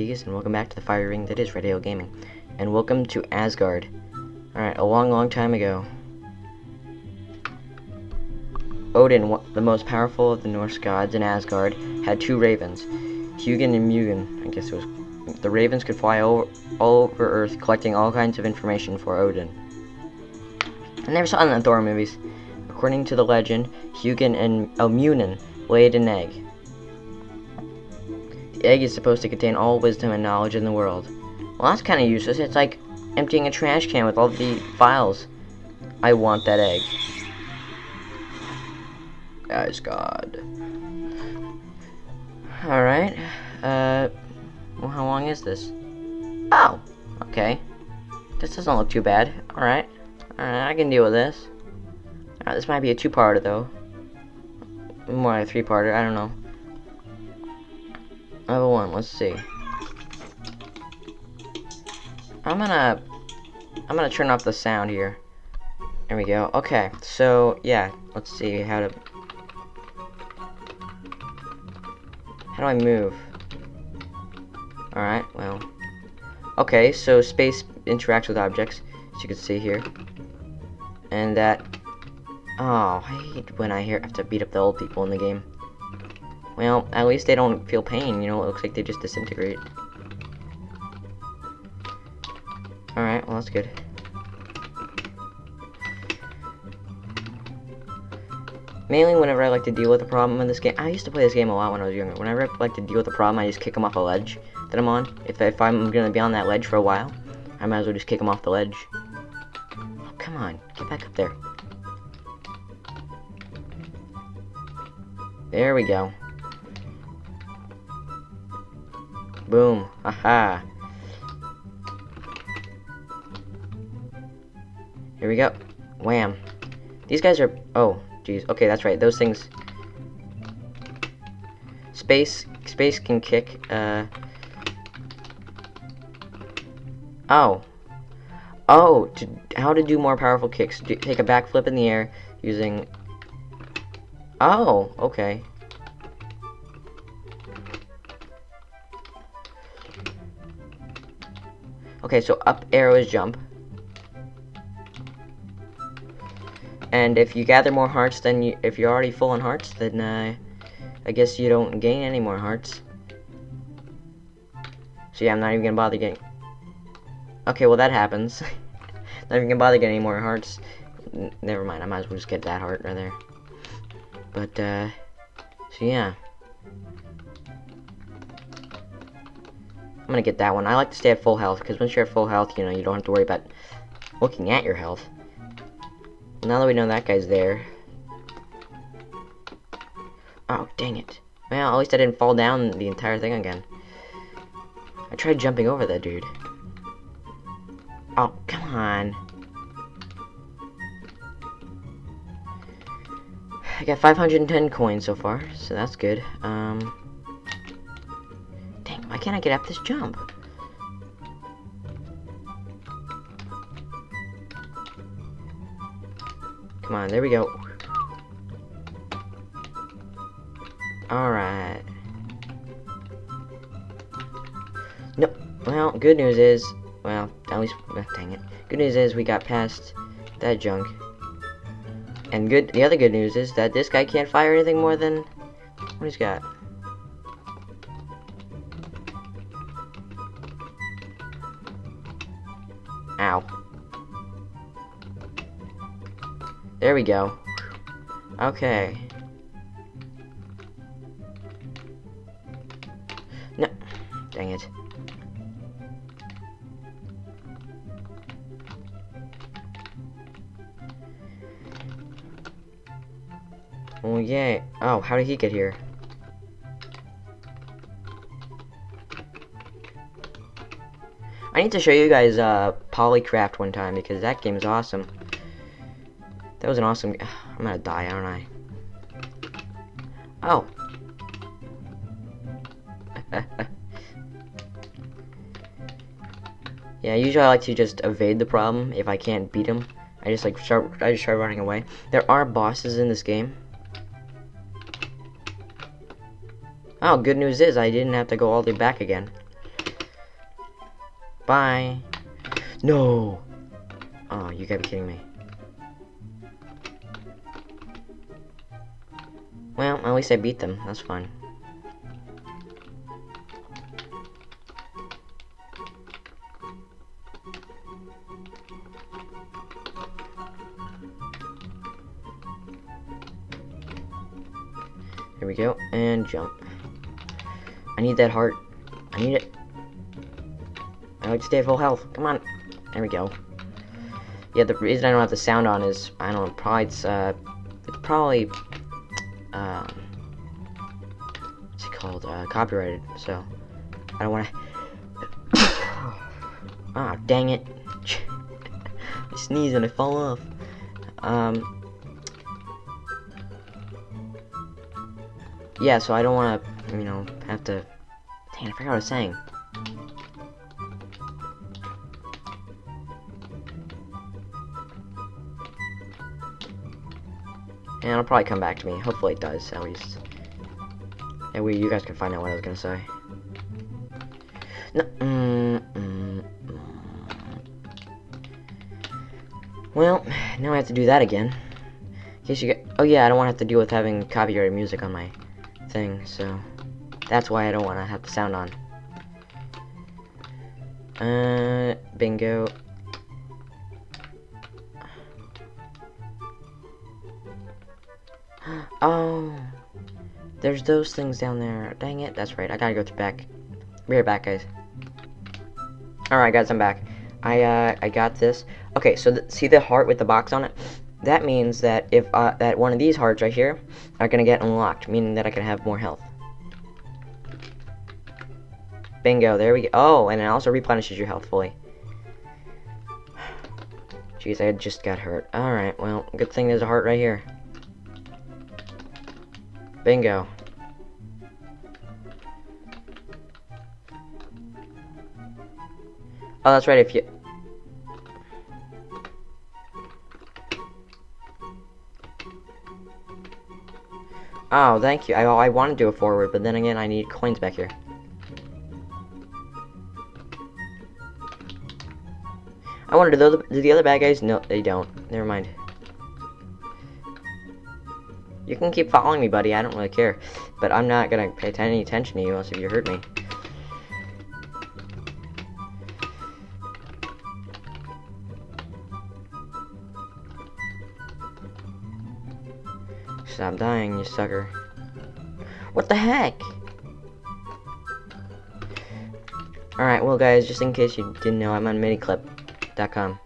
And welcome back to the fire ring that is Ale Gaming. And welcome to Asgard. Alright, a long, long time ago. Odin, the most powerful of the Norse gods in Asgard, had two ravens, Hugin and Mugen. I guess it was. The ravens could fly over, all over Earth, collecting all kinds of information for Odin. I never saw it in the Thor movies. According to the legend, Hugin and oh, Elmunin laid an egg. The egg is supposed to contain all wisdom and knowledge in the world. Well, that's kind of useless. It's like emptying a trash can with all the files. I want that egg. Guys, God. Alright. Uh, well, how long is this? Oh, okay. This doesn't look too bad. Alright. Alright, I can deal with this. Alright, this might be a two-parter, though. More a three-parter, I don't know. Level one, let's see. I'm gonna, I'm gonna turn off the sound here. There we go. Okay, so yeah, let's see how to. How do I move? All right, well. Okay, so space interacts with objects, as you can see here, and that. Oh, I hate when I hear have to beat up the old people in the game. Well, at least they don't feel pain, you know, it looks like they just disintegrate. Alright, well that's good. Mainly whenever I like to deal with a problem in this game, I used to play this game a lot when I was younger. Whenever I like to deal with a problem, I just kick them off a ledge that I'm on. If, if I'm gonna be on that ledge for a while, I might as well just kick them off the ledge. Oh, come on, get back up there. There we go. Boom. Aha. Here we go. Wham. These guys are... Oh, jeez. Okay, that's right. Those things... Space... Space can kick, uh... Oh. Oh, to, how to do more powerful kicks. Do, take a backflip in the air using... Oh, okay. Okay, so up arrow is jump. And if you gather more hearts then you, if you're already full on hearts, then uh, I guess you don't gain any more hearts. So yeah, I'm not even gonna bother getting. Okay, well that happens. not even gonna bother getting any more hearts. N never mind, I might as well just get that heart right there. But uh, so yeah. I'm gonna get that one. I like to stay at full health, because once you're at full health, you know, you don't have to worry about looking at your health. Now that we know that guy's there. Oh, dang it. Well, at least I didn't fall down the entire thing again. I tried jumping over that dude. Oh, come on. I got 510 coins so far, so that's good. Um, can't I get up this jump? Come on, there we go. Alright. Nope. Well, good news is, well, at least, oh, dang it. Good news is we got past that junk. And good, the other good news is that this guy can't fire anything more than, what he's got. There we go. Okay. No. Dang it. Oh, yay. Oh, how did he get here? I need to show you guys uh, Polycraft one time because that game is awesome. That was an awesome... I'm gonna die, aren't I? Oh. yeah, usually I like to just evade the problem if I can't beat him. I just like start. I just start running away. There are bosses in this game. Oh, good news is I didn't have to go all the way back again. Bye. No. Oh, you gotta be kidding me. Well, at least I beat them. That's fine. Here we go, and jump. I need that heart. I need it. I like to stay at full health. Come on. There we go. Yeah, the reason I don't have the sound on is, I don't know, probably it's, uh, it's probably, uh, copyrighted, so, I don't want to, ah, dang it, I sneeze and I fall off, um, yeah, so I don't want to, you know, have to, dang, I forgot what I was saying. And it'll probably come back to me. Hopefully it does, at least. And we, you guys can find out what I was gonna say. No, mm, mm, mm. Well, now I have to do that again. In case you get, oh yeah, I don't want to have to deal with having copyrighted music on my thing, so that's why I don't want to have the sound on. Uh, bingo. Oh, there's those things down there. Dang it, that's right. I gotta go to back. Be right back, guys. All right, guys, I'm back. I uh, I got this. Okay, so th see the heart with the box on it. That means that if uh, that one of these hearts right here are gonna get unlocked, meaning that I can have more health. Bingo, there we go. Oh, and it also replenishes your health fully. Jeez, I just got hurt. Alright, well, good thing there's a heart right here. Bingo. Oh, that's right, if you... Oh, thank you. I, I want to do a forward, but then again, I need coins back here. I wonder, do the, do the other bad guys? No, they don't. Never mind. You can keep following me, buddy. I don't really care. But I'm not gonna pay any attention to you unless if you hurt me. Stop dying, you sucker. What the heck? Alright, well guys, just in case you didn't know, I'm on miniclip.com.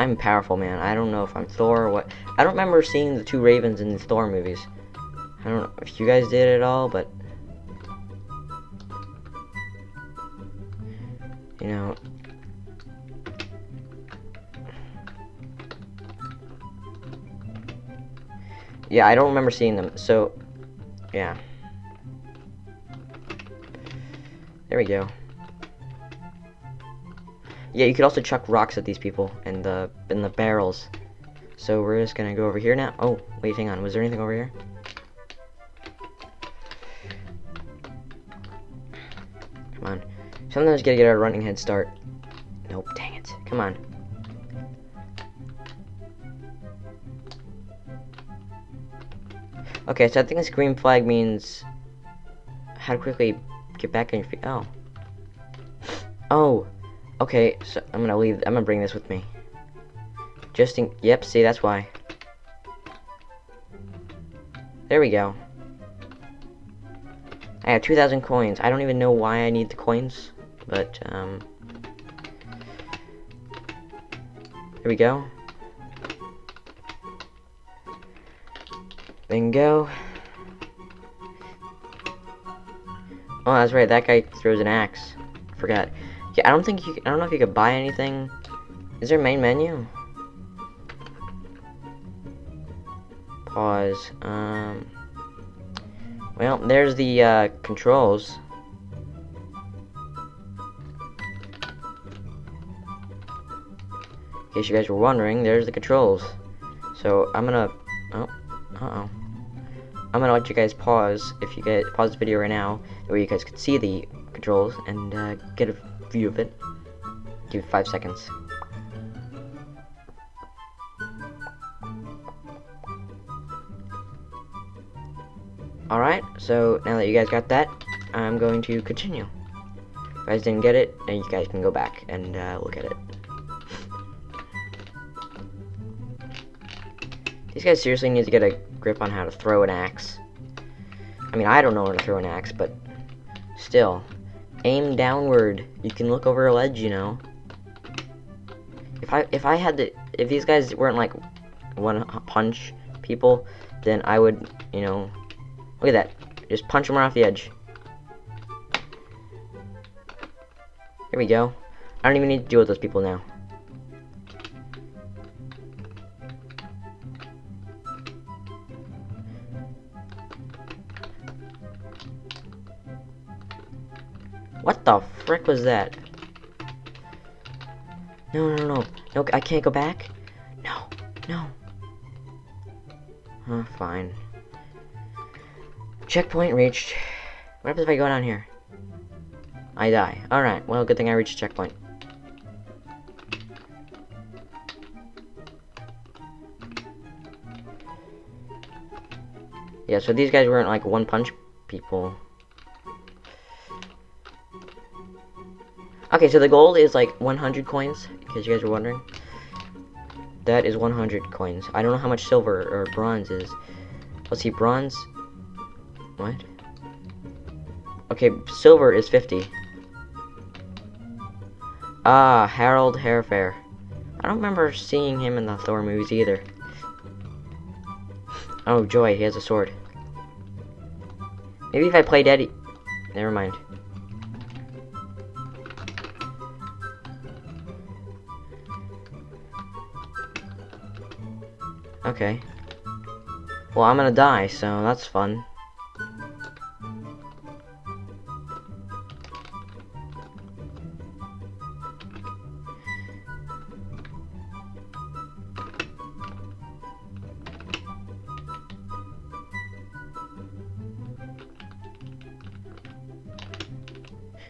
I'm powerful, man. I don't know if I'm Thor or what. I don't remember seeing the two Ravens in the Thor movies. I don't know if you guys did at all, but... You know... Yeah, I don't remember seeing them, so... Yeah. There we go. Yeah, you could also chuck rocks at these people in the in the barrels. So we're just gonna go over here now. Oh, wait, hang on. Was there anything over here? Come on. Sometimes gotta get a running head start. Nope, dang it. Come on. Okay, so I think this green flag means how to quickly get back on your feet. Oh. Oh. Okay, so I'm gonna leave. I'm gonna bring this with me. Just in. Yep. See, that's why. There we go. I have 2,000 coins. I don't even know why I need the coins, but um. There we go. Bingo. Oh, that's right. That guy throws an axe. Forgot. Yeah, I don't think you. I don't know if you could buy anything. Is there main menu? Pause. Um. Well, there's the uh, controls. In case you guys were wondering, there's the controls. So I'm gonna. Oh, uh oh. I'm gonna let you guys pause if you guys pause the video right now, where you guys could see the controls and uh, get a view of it. Give it five seconds. Alright, so now that you guys got that, I'm going to continue. If you guys didn't get it, then you guys can go back and uh, look at it. These guys seriously need to get a grip on how to throw an axe. I mean, I don't know how to throw an axe, but still. Aim downward. You can look over a ledge, you know. If I if I had to if these guys weren't like one punch people, then I would, you know, look at that. Just punch them off the edge. Here we go. I don't even need to deal with those people now. Frick was that? No, no, no. No, I can't go back? No, no. Huh, fine. Checkpoint reached. What happens if I go down here? I die. Alright, well, good thing I reached checkpoint. Yeah, so these guys weren't like one punch people. Okay, so the gold is like 100 coins, because you guys were wondering. That is 100 coins. I don't know how much silver or bronze is. Let's see, bronze. What? Okay, silver is 50. Ah, Harold Hairfair. I don't remember seeing him in the Thor movies either. Oh, joy, he has a sword. Maybe if I played Eddie... Never mind. Okay. Well, I'm gonna die, so that's fun.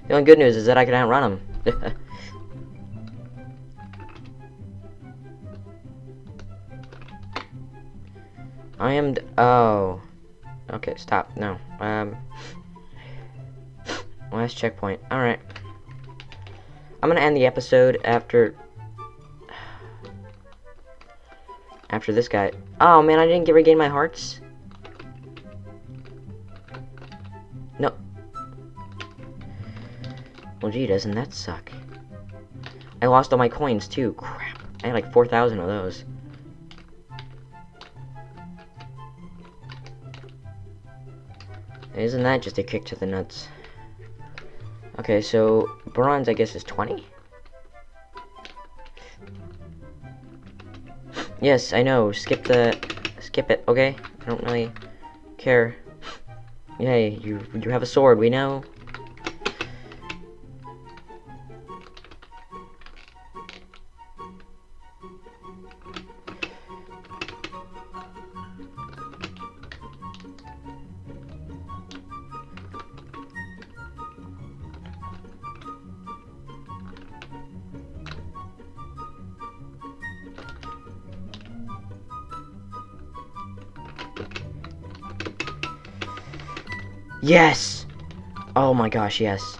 The only good news is that I can outrun him. I am. oh. Okay, stop. No. Um. Last checkpoint. Alright. I'm gonna end the episode after. After this guy. Oh man, I didn't get regain my hearts. No. Well, gee, doesn't that suck? I lost all my coins too. Crap. I had like 4,000 of those. Isn't that just a kick to the nuts? Okay, so bronze, I guess, is 20? Yes, I know. Skip the... Skip it, okay? I don't really care. Yay, you, you have a sword, we know. Yes! Oh my gosh, yes.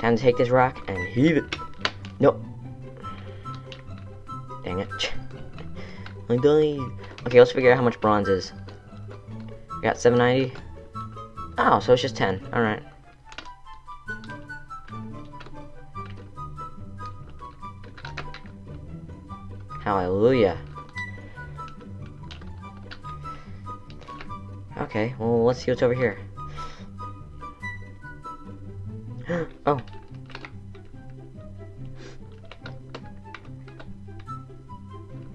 Time to take this rock and heave it. Nope. Dang it. I died. Okay, let's figure out how much bronze is. We got 790. Oh, so it's just 10. Alright. Hallelujah. Okay, well, let's see what's over here. oh.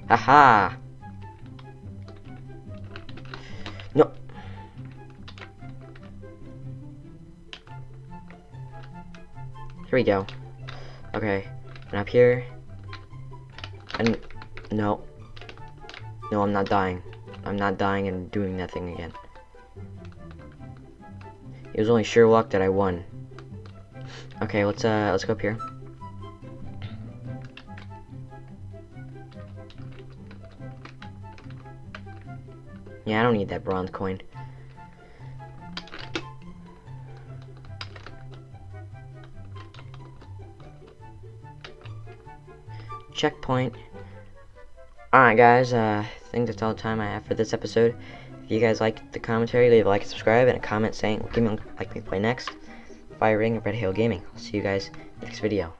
Haha. No. Here we go. Okay. And up here. And no. No, I'm not dying. I'm not dying and doing nothing again. It was only sheer luck that I won. Okay, let's uh let's go up here. Yeah, I don't need that bronze coin. Checkpoint. Alright guys, uh, I think that's all the time I have for this episode. If you guys liked the commentary, leave a like and subscribe and a comment saying what game you'd like me to play next. Fire Ring of Red Hail Gaming. I'll see you guys next video.